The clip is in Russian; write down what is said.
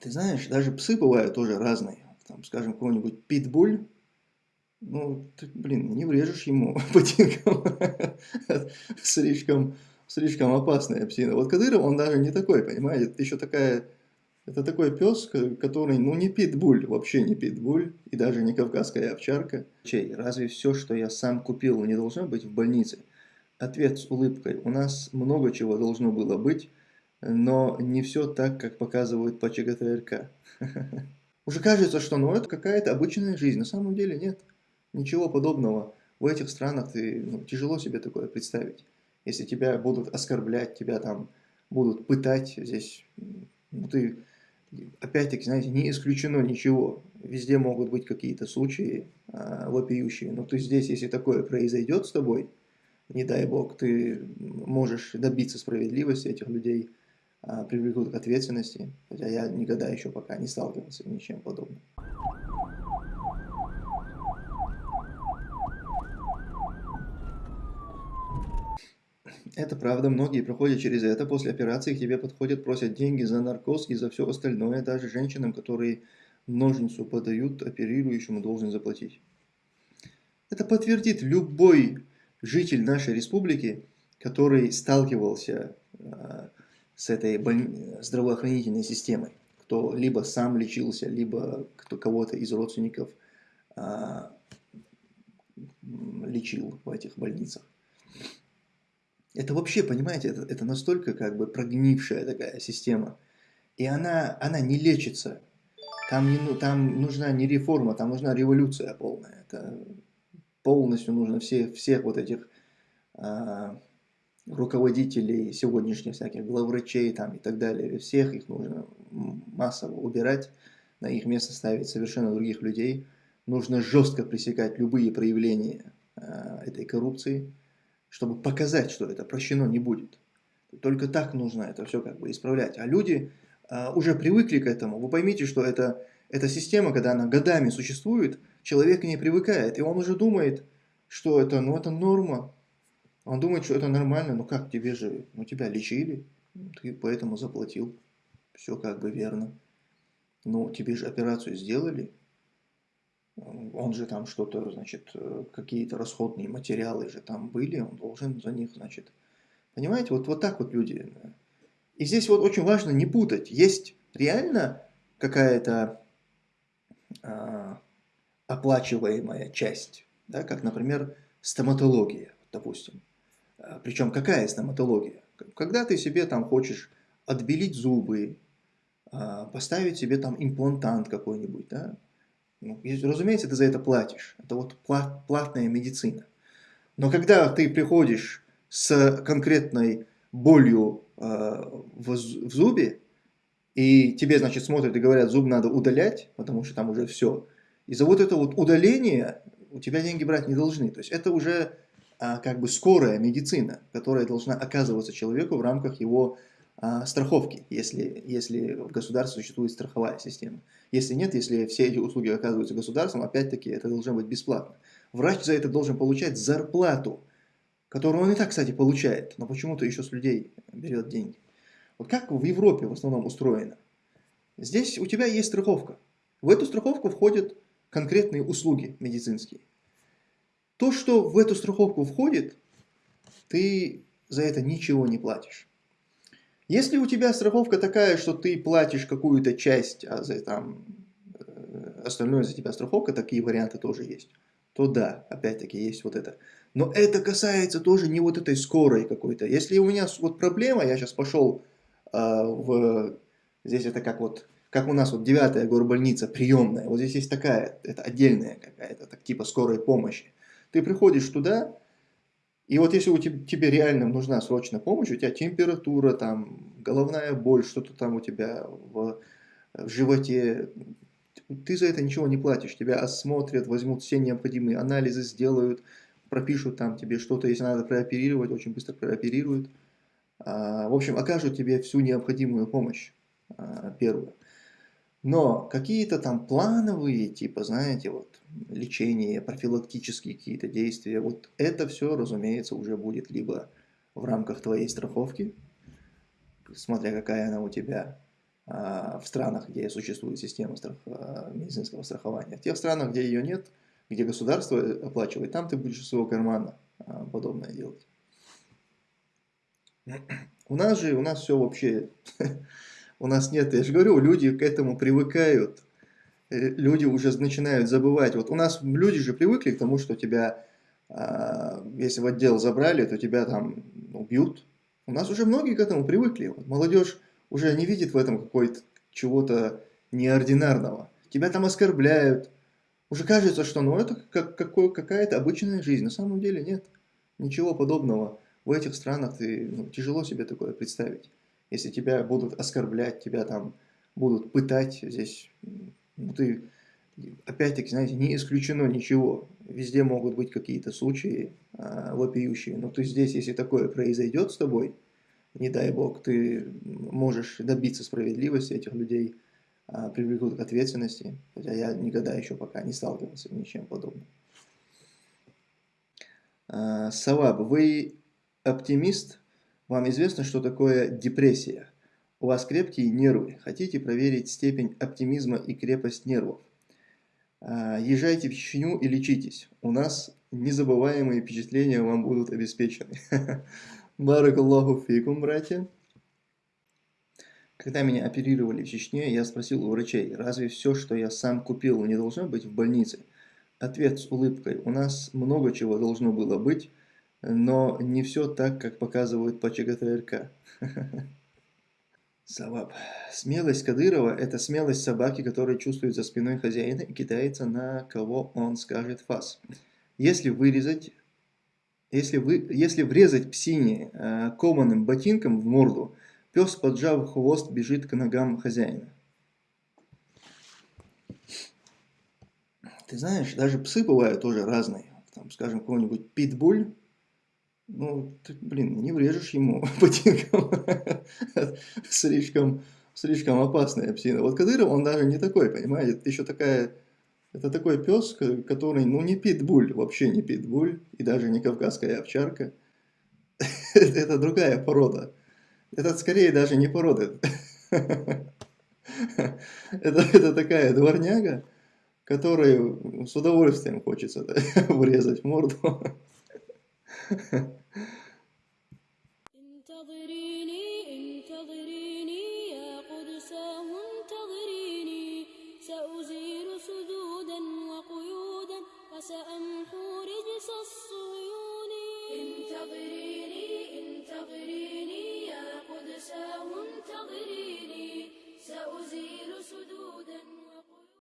Ты знаешь, даже псы бывают тоже разные. Там, скажем, какой-нибудь питбуль, ну, ты, блин, не врежешь ему ботинком. слишком, слишком опасная псина. Вот Кадыров, он даже не такой, понимаете? Это еще такая... Это такой пес, который, ну, не питбуль, вообще не питбуль, и даже не кавказская овчарка. Чей, разве все, что я сам купил, не должно быть в больнице? Ответ с улыбкой. У нас много чего должно было быть, но не все так, как показывают по ЧГТРК. Уже кажется, что ну это какая-то обычная жизнь. На самом деле нет. Ничего подобного. В этих странах ты, ну, тяжело себе такое представить. Если тебя будут оскорблять, тебя там будут пытать, здесь ну, ты, опять-таки, знаете, не исключено ничего. Везде могут быть какие-то случаи а, вопиющие. Но ты здесь, если такое произойдет с тобой, не дай бог, ты можешь добиться справедливости этих людей, привлекут к ответственности, хотя я никогда еще пока не сталкивался с ничем подобным. Это правда, многие проходят через это, после операции к тебе подходят, просят деньги за наркоз и за все остальное, даже женщинам, которые ножницу подают, оперирующему должен заплатить. Это подтвердит любой житель нашей республики, который сталкивался э, с этой здравоохранительной системой, кто либо сам лечился, либо кто кого-то из родственников э, лечил в этих больницах. Это вообще, понимаете, это, это настолько как бы прогнившая такая система. И она, она не лечится. Там, не, ну, там нужна не реформа, там нужна революция полная. Это полностью нужно все, всех вот этих а, руководителей сегодняшних всяких главврачей там и так далее, всех их нужно массово убирать, на их место ставить совершенно других людей. Нужно жестко пресекать любые проявления а, этой коррупции, чтобы показать, что это прощено не будет. Только так нужно это все как бы исправлять. А люди а, уже привыкли к этому. Вы поймите, что это, эта система, когда она годами существует, человек к ней привыкает, и он уже думает, что это, ну, это норма. Он думает, что это нормально, ну как, тебе же, ну тебя лечили, ты поэтому заплатил. Все как бы верно. Ну, тебе же операцию сделали, он же там что-то, значит, какие-то расходные материалы же там были, он должен за них, значит, понимаете, вот, вот так вот люди. И здесь вот очень важно не путать, есть реально какая-то а, оплачиваемая часть, да, как, например, стоматология, допустим. А, Причем какая стоматология? Когда ты себе там хочешь отбелить зубы, а, поставить себе там имплантант какой-нибудь, да, ну, разумеется, ты за это платишь. Это вот плат, платная медицина. Но когда ты приходишь с конкретной болью э, в, в зубе, и тебе, значит, смотрят и говорят, зуб надо удалять, потому что там уже все. И за вот это вот удаление у тебя деньги брать не должны. То есть это уже а, как бы скорая медицина, которая должна оказываться человеку в рамках его а, страховки, если, если в государстве существует страховая система. Если нет, если все эти услуги оказываются государством, опять-таки это должно быть бесплатно. Врач за это должен получать зарплату, которую он и так, кстати, получает, но почему-то еще с людей берет деньги. Вот как в Европе в основном устроено? Здесь у тебя есть страховка. В эту страховку входят конкретные услуги медицинские. То, что в эту страховку входит, ты за это ничего не платишь. Если у тебя страховка такая, что ты платишь какую-то часть, а за, там, э, остальное за тебя страховка, такие варианты тоже есть, то да, опять-таки есть вот это. Но это касается тоже не вот этой скорой какой-то. Если у меня вот проблема, я сейчас пошел э, в... Здесь это как вот, как у нас вот девятая горбольница приемная. Вот здесь есть такая, это отдельная какая-то, так, типа скорой помощи. Ты приходишь туда, и вот если у тебя, тебе реально нужна срочная помощь, у тебя температура, там, головная боль, что-то там у тебя в, в животе, ты за это ничего не платишь. Тебя осмотрят, возьмут все необходимые анализы, сделают, пропишут там тебе что-то, если надо прооперировать, очень быстро прооперируют. А, в общем, окажут тебе всю необходимую помощь а, первую. Но какие-то там плановые, типа, знаете, вот, лечение, профилактические какие-то действия, вот это все, разумеется, уже будет либо в рамках твоей страховки, смотря какая она у тебя, в странах, где существует система страх... медицинского страхования. В тех странах, где ее нет, где государство оплачивает, там ты будешь из своего кармана подобное делать. У нас же, у нас все вообще, у нас нет, я же говорю, люди к этому привыкают, люди уже начинают забывать. Вот у нас люди же привыкли к тому, что тебя, а, если в отдел забрали, то тебя там убьют. У нас уже многие к этому привыкли. Вот молодежь уже не видит в этом какой-то чего-то неординарного. Тебя там оскорбляют. Уже кажется, что ну это как, какая-то обычная жизнь. На самом деле нет. Ничего подобного в этих странах ты, ну, тяжело себе такое представить. Если тебя будут оскорблять, тебя там будут пытать здесь, ну, ты, опять-таки, знаете, не исключено ничего. Везде могут быть какие-то случаи а, вопиющие, но ты здесь, если такое произойдет с тобой, не дай бог, ты можешь добиться справедливости этих людей, а, привлекут к ответственности, хотя я никогда еще пока не сталкивался с ничем подобным. А, Саваб, вы оптимист, вам известно, что такое депрессия. У вас крепкие нервы. Хотите проверить степень оптимизма и крепость нервов? А, езжайте в Чечню и лечитесь. У нас незабываемые впечатления вам будут обеспечены. Барак Аллаху фикум, братья. Когда меня оперировали в Чечне, я спросил у врачей, разве все, что я сам купил, не должно быть в больнице? Ответ с улыбкой. У нас много чего должно было быть, но не все так, как показывают по ЧГТРК. Саваб. Смелость Кадырова – это смелость собаки, которая чувствует за спиной хозяина и кидается на кого он скажет фас. Если вырезать, если, вы, если врезать псине э, кованым ботинком в морду, пес, поджав хвост, бежит к ногам хозяина. Ты знаешь, даже псы бывают тоже разные. Там, скажем, какой-нибудь питбуль ну, ты, блин, не врежешь ему ботинком. слишком, слишком опасная псина. Вот Кадыров, он даже не такой, понимаете? Это еще такая... Это такой пес, который, ну, не питбуль, вообще не питбуль, и даже не кавказская овчарка. это другая порода. Это скорее даже не порода. это, это такая дворняга, которой с удовольствием хочется врезать в морду. فسأمحو رجس الصهيون. انتظريني انتظريني يا قدساه انتظريني سأزيل سدود